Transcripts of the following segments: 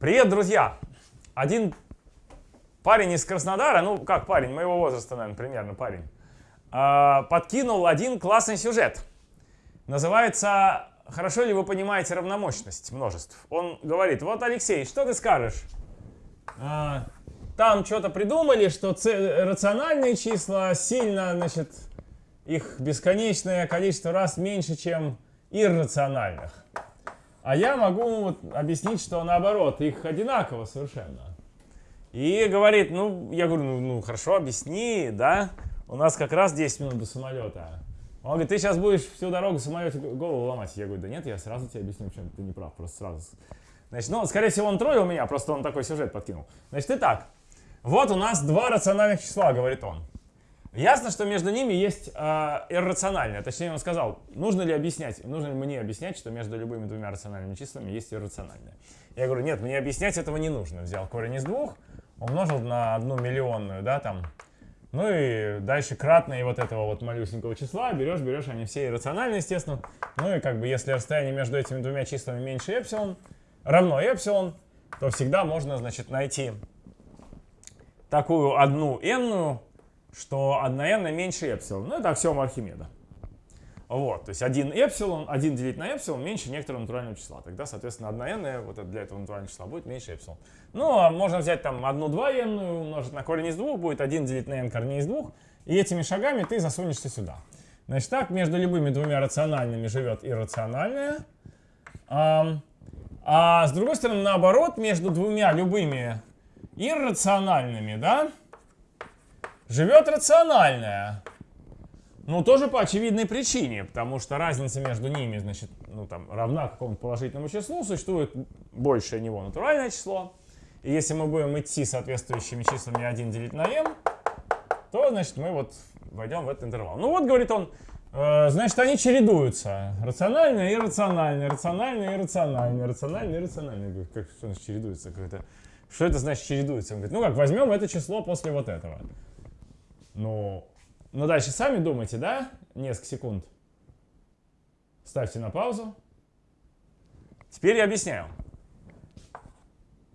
Привет, друзья! Один парень из Краснодара, ну как парень, моего возраста, наверное, примерно парень, а, подкинул один классный сюжет. Называется «Хорошо ли вы понимаете равномощность множеств?» Он говорит, вот, Алексей, что ты скажешь? А, там что-то придумали, что рациональные числа сильно, значит, их бесконечное количество раз меньше, чем иррациональных. А я могу вот объяснить, что наоборот, их одинаково совершенно. И говорит, ну, я говорю, ну, ну хорошо, объясни, да, у нас как раз 10 минут до самолета. Он говорит, ты сейчас будешь всю дорогу в самолете голову ломать. Я говорю, да нет, я сразу тебе объясню, почему ты не прав, просто сразу. Значит, ну, скорее всего, он троллил меня, просто он такой сюжет подкинул. Значит, итак, вот у нас два рациональных числа, говорит он. Ясно, что между ними есть э, иррациональное. Точнее, он сказал, нужно ли объяснять, нужно ли мне объяснять, что между любыми двумя рациональными числами есть иррациональное. Я говорю, нет, мне объяснять этого не нужно. Взял корень из двух, умножил на одну миллионную, да, там. Ну и дальше кратные вот этого вот малюсенького числа берешь, берешь, они все иррациональные, естественно. Ну и как бы если расстояние между этими двумя числами меньше эпсилон, равно эпсилон, то всегда можно, значит, найти такую одну n что 1n меньше эпсилон. Ну, это аксиома Архимеда. Вот, то есть 1 эпсилон, 1 делить на эпсилон меньше некоторого натурального числа. Тогда, соответственно, 1n вот для этого натурального числа будет меньше эпсилон. Ну, а можно взять там 1 2n умножить на корень из двух, будет 1 делить на n корней из двух, и этими шагами ты засунешься сюда. Значит, так между любыми двумя рациональными живет иррациональное. А, а с другой стороны, наоборот, между двумя любыми иррациональными, да, живет рациональное. Ну, тоже по очевидной причине, потому что разница между ними, значит, ну, там, равна какому-то положительному числу, существует большее него натуральное число. И если мы будем идти соответствующими числами 1 делить на m, то, значит, мы вот войдем в этот интервал. Ну вот, говорит он, э, значит, они чередуются. Рациональное и рациональное, рациональное и рациональное, рациональное и рациональное. Как, что значит чередуется? Что это значит чередуется? Он говорит, ну как, возьмем это число после вот этого. Ну, ну дальше сами думайте, да? Несколько секунд. Ставьте на паузу. Теперь я объясняю.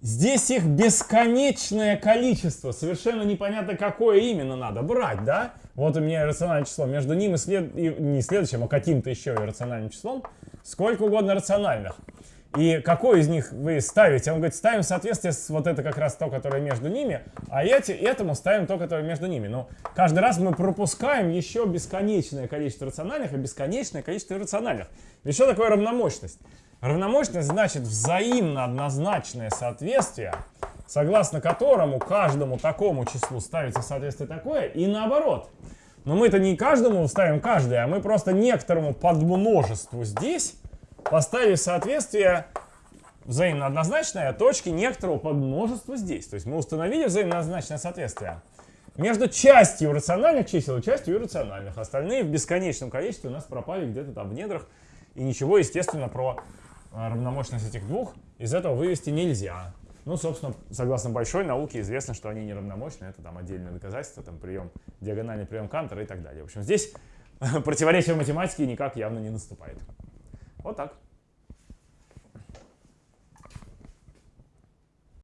Здесь их бесконечное количество. Совершенно непонятно, какое именно надо брать, да? Вот у меня рациональное число. Между ним и, след... не следующим, а каким-то еще и рациональным числом. Сколько угодно рациональных. И какой из них вы ставите? Он говорит, ставим в соответствии с вот это как раз то, которое между ними, а эти, этому ставим то, которое между ними. Но каждый раз мы пропускаем еще бесконечное количество рациональных и бесконечное количество иррациональных. Что такое равномощность? Равномощность значит взаимно однозначное соответствие, согласно которому каждому такому числу ставится соответствие такое, и наоборот. Но мы это не каждому ставим каждое, а мы просто некоторому подмножеству здесь поставив соответствие взаимно однозначное точки некоторого подмножества здесь. То есть мы установили взаимно однозначное соответствие между частью рациональных чисел и частью иррациональных. Остальные в бесконечном количестве у нас пропали где-то там в недрах. И ничего, естественно, про а, равномощность этих двух из этого вывести нельзя. Ну, собственно, согласно большой науке известно, что они неравномощны. Это там отдельное доказательство, там прием, диагональный прием Кантера и так далее. В общем, здесь противоречие математики никак явно не наступает. Вот так.